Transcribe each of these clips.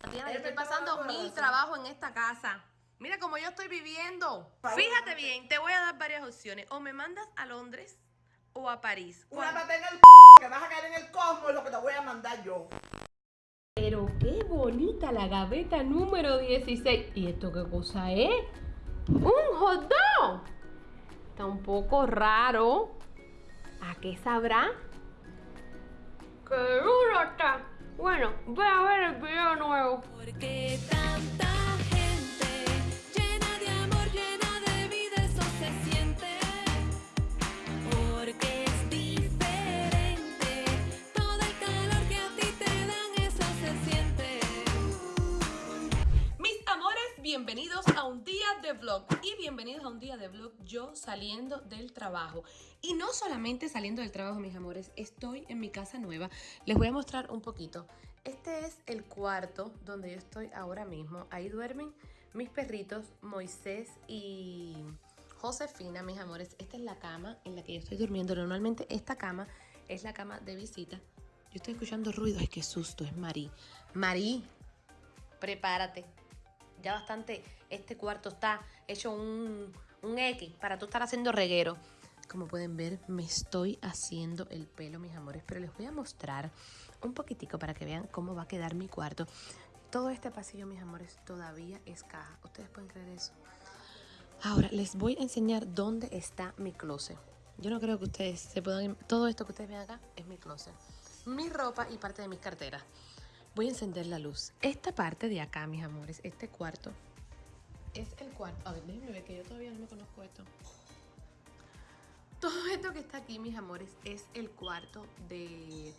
Tatiana, yo estoy pasando mil trabajos en esta casa. Mira cómo yo estoy viviendo. Fíjate bien, te voy a dar varias opciones. O me mandas a Londres o a París. Una pata en el que vas a caer en el cosmos, lo que te voy a mandar yo. Pero qué bonita la gaveta número 16. ¿Y esto qué cosa es? ¡Un hot dog! Está un poco raro. ¿A qué sabrá? ¡Qué duro está! Bueno, voy a ver el video nuevo. Porque tanta gente llena de amor, llena de vida, eso se siente. Porque es diferente. Todo el calor que a ti te dan, eso se siente. Mis amores, bienvenidos a un día de vlog y bienvenidos a un día de vlog yo saliendo del trabajo. Y no solamente saliendo del trabajo, mis amores, estoy en mi casa nueva. Les voy a mostrar un poquito. Este es el cuarto donde yo estoy ahora mismo. Ahí duermen mis perritos Moisés y Josefina, mis amores. Esta es la cama en la que yo estoy durmiendo. Normalmente esta cama es la cama de visita. Yo estoy escuchando ruido. Ay, qué susto, es Marí. Marí, prepárate. Ya bastante, este cuarto está hecho un, un X para tú estar haciendo reguero. Como pueden ver, me estoy haciendo el pelo, mis amores, pero les voy a mostrar un poquitico para que vean cómo va a quedar mi cuarto. Todo este pasillo, mis amores, todavía es caja. ¿Ustedes pueden creer eso? Ahora, les voy a enseñar dónde está mi closet. Yo no creo que ustedes se puedan... Todo esto que ustedes ven acá es mi closet. Mi ropa y parte de mis carteras. Voy a encender la luz. Esta parte de acá, mis amores, este cuarto, es el cuarto. A ver, déjenme ver que yo todavía no me conozco esto. Todo esto que está aquí, mis amores, es el cuarto de,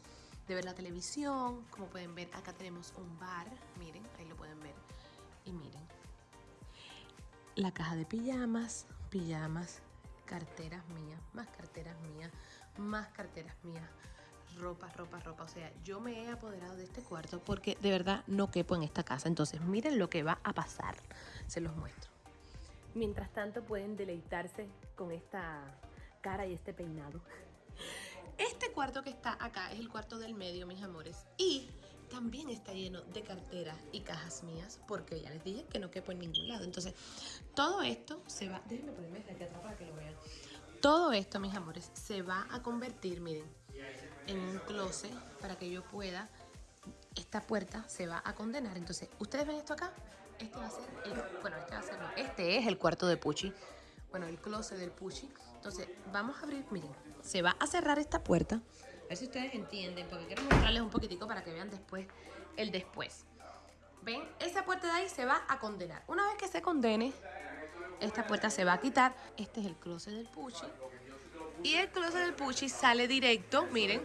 de ver la televisión. Como pueden ver, acá tenemos un bar. Miren, ahí lo pueden ver. Y miren. La caja de pijamas, pijamas, carteras mías, más carteras mías, más carteras mías ropa, ropa, ropa. O sea, yo me he apoderado de este cuarto porque de verdad no quepo en esta casa. Entonces, miren lo que va a pasar. Se los muestro. Mientras tanto, pueden deleitarse con esta cara y este peinado. Este cuarto que está acá es el cuarto del medio, mis amores. Y también está lleno de carteras y cajas mías porque ya les dije que no quepo en ningún lado. Entonces, todo esto se va... Déjenme ponerme desde aquí atrás para que lo vean. Todo esto, mis amores, se va a convertir, miren, en un closet para que yo pueda. Esta puerta se va a condenar. Entonces, ¿ustedes ven esto acá? Este va a ser el, bueno, este va a ser, no, este es el cuarto de Puchi. Bueno, el closet del Puchi. Entonces, vamos a abrir, miren, se va a cerrar esta puerta. A ver si ustedes entienden, porque quiero mostrarles un poquitico para que vean después el después. ¿Ven? Esa puerta de ahí se va a condenar. Una vez que se condene, esta puerta se va a quitar. Este es el closet del Puchi. Y el closet del Puchi sale directo, miren,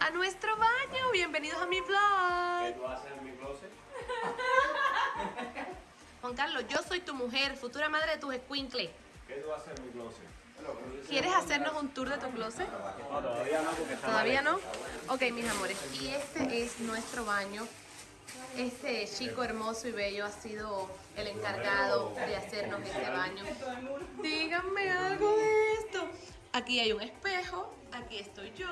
a nuestro baño. Bienvenidos a mi vlog. ¿Qué tú haces en mi closet? Juan Carlos, yo soy tu mujer, futura madre de tus escuincles. ¿Qué tú haces en mi closet? ¿Quieres hacernos un tour de tu closet? No, todavía no, porque está ¿Todavía no? Ok, mis amores, y este es nuestro baño. Este chico hermoso y bello ha sido el encargado de hacernos este baño. Díganme algo de esto. Aquí hay un espejo, aquí estoy yo.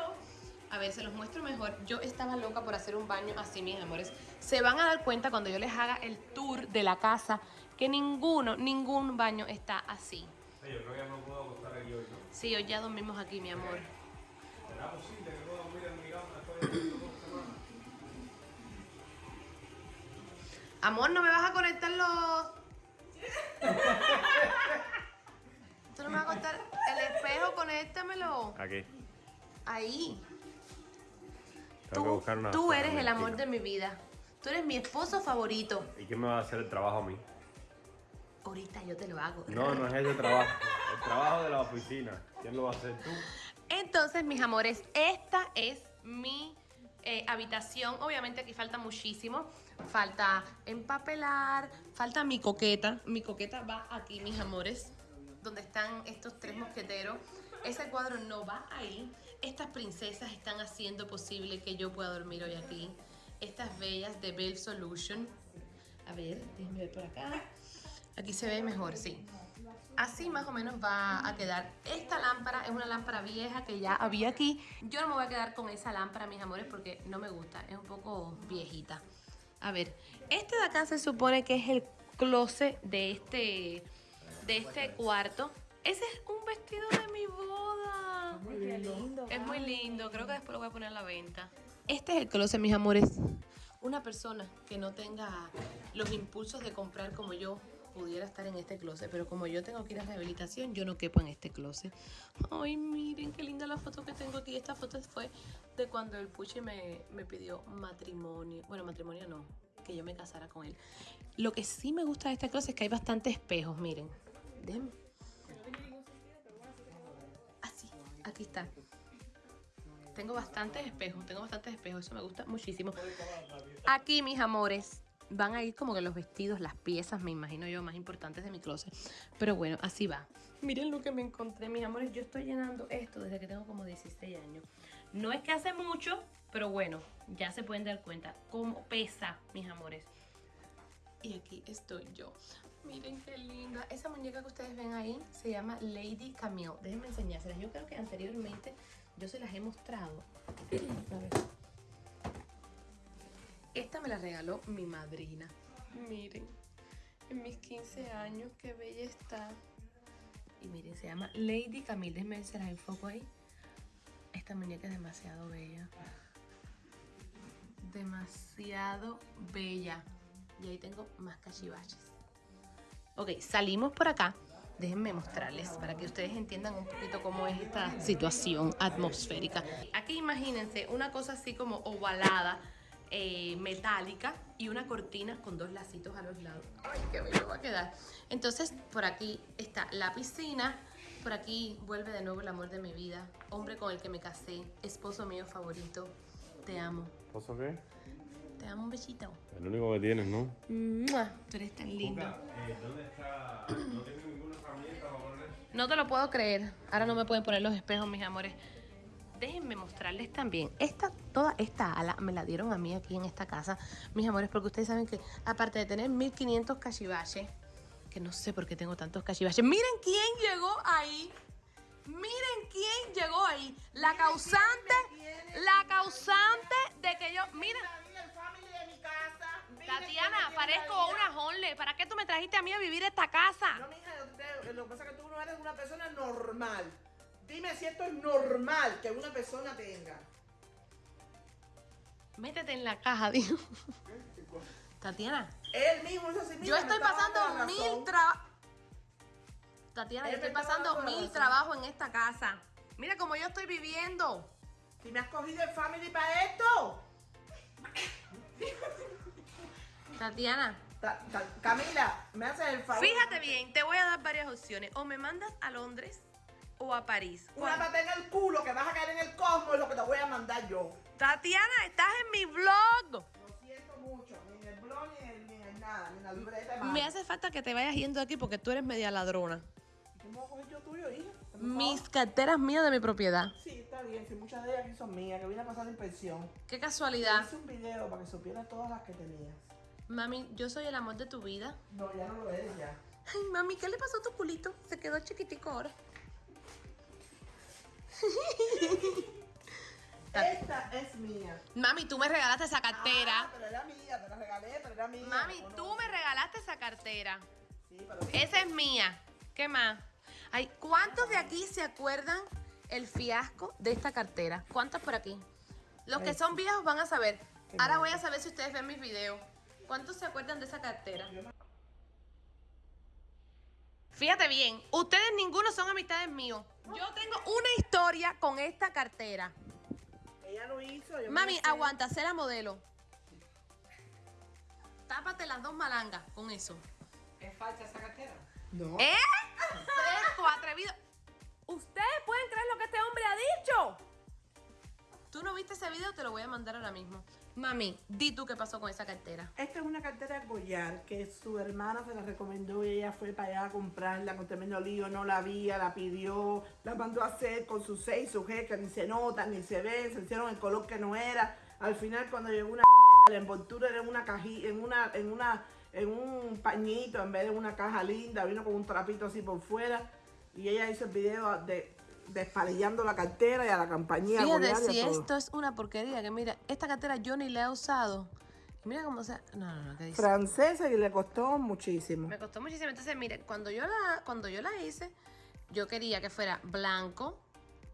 A ver, se los muestro mejor. Yo estaba loca por hacer un baño así, mis amores. Se van a dar cuenta cuando yo les haga el tour de la casa que ninguno, ningún baño está así. Yo creo que ya no puedo acostar aquí hoy, ¿no? Sí, hoy ya dormimos aquí, mi amor. ¿Será posible que pueda dormir en mi cama después de estas dos semanas? Amor, ¿no me vas a conectar los...? ¿Tú no me vas a Conéctamelo. Aquí. Ahí. Tengo que Tú, buscar una tú eres el amor de mi vida. Tú eres mi esposo favorito. ¿Y quién me va a hacer el trabajo a mí? Ahorita yo te lo hago. No, no es ese trabajo. El trabajo de la oficina. ¿Quién lo va a hacer tú? Entonces, mis amores, esta es mi eh, habitación. Obviamente aquí falta muchísimo. Falta empapelar, falta mi coqueta. Mi coqueta va aquí, mis amores, donde están estos tres mosqueteros. Ese cuadro no va ahí. Estas princesas están haciendo posible que yo pueda dormir hoy aquí. Estas bellas de Bell Solution. A ver, déjenme ver por acá. Aquí se ve mejor, sí. Así más o menos va a quedar. Esta lámpara es una lámpara vieja que ya había aquí. Yo no me voy a quedar con esa lámpara, mis amores, porque no me gusta. Es un poco viejita. A ver, este de acá se supone que es el closet de este, de este cuarto. Ese es un vestido de mi boda. Es muy lindo, creo que después lo voy a poner a la venta. Este es el closet, mis amores. Una persona que no tenga los impulsos de comprar como yo pudiera estar en este closet, pero como yo tengo que ir a rehabilitación, yo no quepo en este closet. Ay, miren qué linda la foto que tengo aquí. Esta foto fue de cuando el Puchi me, me pidió matrimonio. Bueno, matrimonio no, que yo me casara con él. Lo que sí me gusta de este closet es que hay bastantes espejos, miren. Déjenme. Aquí está. Tengo bastantes espejos, tengo bastantes espejos, eso me gusta muchísimo. Aquí, mis amores, van a ir como que los vestidos, las piezas, me imagino yo, más importantes de mi closet. Pero bueno, así va. Miren lo que me encontré, mis amores. Yo estoy llenando esto desde que tengo como 16 años. No es que hace mucho, pero bueno, ya se pueden dar cuenta cómo pesa, mis amores. Y aquí estoy yo. Miren qué linda. Esa muñeca que ustedes ven ahí se llama Lady Camille. Déjenme enseñárselas. Yo creo que anteriormente yo se las he mostrado. A ver. Esta me la regaló mi madrina. Miren, en mis 15 años, qué bella está. Y miren, se llama Lady Camille. Déjenme ver si las enfoco ahí. Esta muñeca es demasiado bella. Demasiado bella. Y ahí tengo más cachivaches. Ok, salimos por acá. Déjenme mostrarles para que ustedes entiendan un poquito cómo es esta situación atmosférica. Aquí imagínense una cosa así como ovalada, eh, metálica y una cortina con dos lacitos a los lados. Ay, qué bello va a quedar. Entonces, por aquí está la piscina. Por aquí vuelve de nuevo el amor de mi vida. Hombre con el que me casé. Esposo mío favorito. Te amo. ¿Pozo qué? Te amo un besito. El único que tienes, ¿no? ¡Mua! Tú eres tan lindo. ¿Dónde está? No tengo ninguna herramienta para poner No te lo puedo creer. Ahora no me pueden poner los espejos, mis amores. Déjenme mostrarles también. Esta, toda esta ala me la dieron a mí aquí en esta casa, mis amores, porque ustedes saben que aparte de tener 1500 cachivaches, que no sé por qué tengo tantos cachivaches. Miren quién llegó ahí. Miren quién llegó ahí. La causante, la causante de que yo, miren. Me parezco una honle. ¿Para qué tú me trajiste a mí a vivir esta casa? No, mija, lo que pasa es que tú no eres una persona normal. Dime si esto es normal que una persona tenga. Métete en la caja, digo. Tatiana, Él mismo hizo así. yo estoy pasando mil trabajos. Tatiana, yo estoy pasando mil trabajos en esta casa. Mira cómo yo estoy viviendo. Si me has cogido el family para esto. Tatiana, Ta- ta- Camila, me haces el favor. fíjate bien, te voy a dar varias opciones. O me mandas a Londres o a París. Una ¿Cuál? pata en el culo que vas a caer en el cosmos es lo que te voy a mandar yo. Tatiana, estás en mi blog. Lo siento mucho, ni en el blog, ni en, ni en nada, ni en la libreta. de Me hace falta que te vayas yendo de aquí porque tú eres media ladrona. ¿Cómo voy a coger yo tuyo, hija? Mis favor. carteras mías de mi propiedad. Sí, está bien, si muchas de ellas aquí son mías, que vine a pasar inspección. Qué casualidad. Hice un video para que supieras todas las que tenías. Mami, yo soy el amor de tu vida. No, ya no lo eres ya. Ay, mami, ¿qué le pasó a tu culito? Se quedó chiquitico ahora. Esta es mía. Mami, tú me regalaste esa Ah, cartera. pero era mía, te la regalé, pero era mía. Mami, tú me regalaste esa cartera. Sí, pero Esa es mía. ¿Qué más? Ay, ¿cuántos de aquí se acuerdan el fiasco de esta cartera? ¿Cuántos por aquí? Los que son viejos van a saber. Ahora voy a saber si ustedes ven mis videos. ¿Cuántos se acuerdan de esa cartera? Fíjate bien, ustedes ninguno son amistades míos. Yo tengo una historia con esta cartera. ella lo hizo. yo me Mami, aguanta, sé la modelo. Tápate las dos malangas con eso. ¿Es falsa esa cartera? No. ¿Eh? Fresco, atrevido. ¿Ustedes pueden creer lo que este hombre ha dicho? ¿Tú no viste ese video? Te lo voy a mandar ahora mismo. Mami, di tú qué pasó con esa cartera. Esta es una cartera Goyard que su hermana se la recomendó y ella fue para allá a comprarla con tremendo lío, no la había, la pidió, la mandó a hacer con sus seis, que ni se nota, ni se ve, se hicieron el color que no era. Al final cuando llegó una la envoltura era en una cajita, en una, en una, en un pañito en vez de una caja linda, vino con un trapito así por fuera y ella hizo el video de despalillando la cartera y a la compañía Fíjate si todo. esto es una porquería, que mira, esta cartera yo ni la he usado Mira cómo se... No, no, no, ¿qué dice? Francesa y le costó muchísimo. Me costó muchísimo. Entonces, mire, cuando yo la, cuando yo la hice, yo quería que fuera blanco,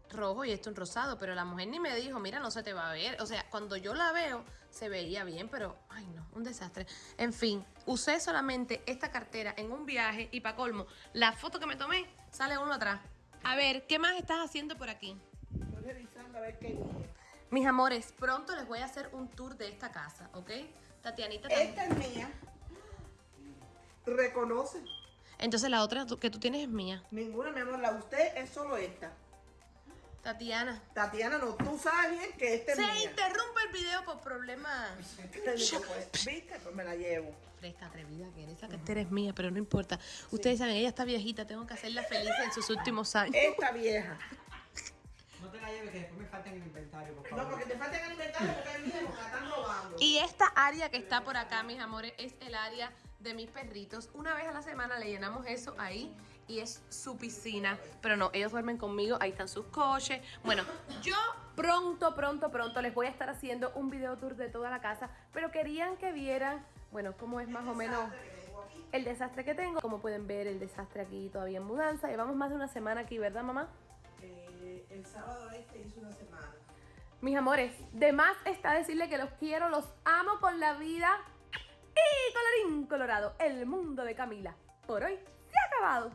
rojo y esto un rosado, pero la mujer ni me dijo, mira, no se te va a ver. O sea, cuando yo la veo, se veía bien, pero, ay no, un desastre. En fin, usé solamente esta cartera en un viaje y para colmo, la foto que me tomé sale uno atrás. A ver, ¿qué más estás haciendo por aquí? Estoy revisando a ver qué. Mis amores, pronto les voy a hacer un tour de esta casa, ¿ok? Tatianita también. Esta es mía. Reconoce. Entonces la otra que tú tienes es mía. Ninguna, mi amor, la de usted es solo esta. Tatiana. Tatiana, no, tú sabes bien que esta es Se mía. interrumpe el video por problemas. Te digo, pues, ¿Viste? Pues me la llevo. Fresca, atrevida que eres. Esa cartera es mía, pero no importa. Ustedes saben, ella está viejita, tengo que hacerla feliz en sus últimos años. Esta vieja. No te la lleves que después me falta en el inventario, por No, favor. porque te faltan alimentario porque es mía, porque la están robando. Y esta área que está por acá, mis amores, es el área de mis perritos. Una vez a la semana le llenamos eso ahí y es su piscina. Pero no, ellos duermen conmigo, ahí están sus coches. Bueno, yo pronto, pronto, pronto les voy a estar haciendo un video tour de toda la casa. Pero querían que vieran, bueno, cómo es más o menos el desastre que tengo. Como pueden ver, el desastre aquí todavía en mudanza. Llevamos más de una semana aquí, ¿verdad, mamá? Eh, el sábado este hizo una semana. Mis amores, de más está decirle que los quiero, los amo con la vida. Y colorín colorado, el mundo de Camila. Por hoy se ha acabado.